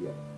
Yeah.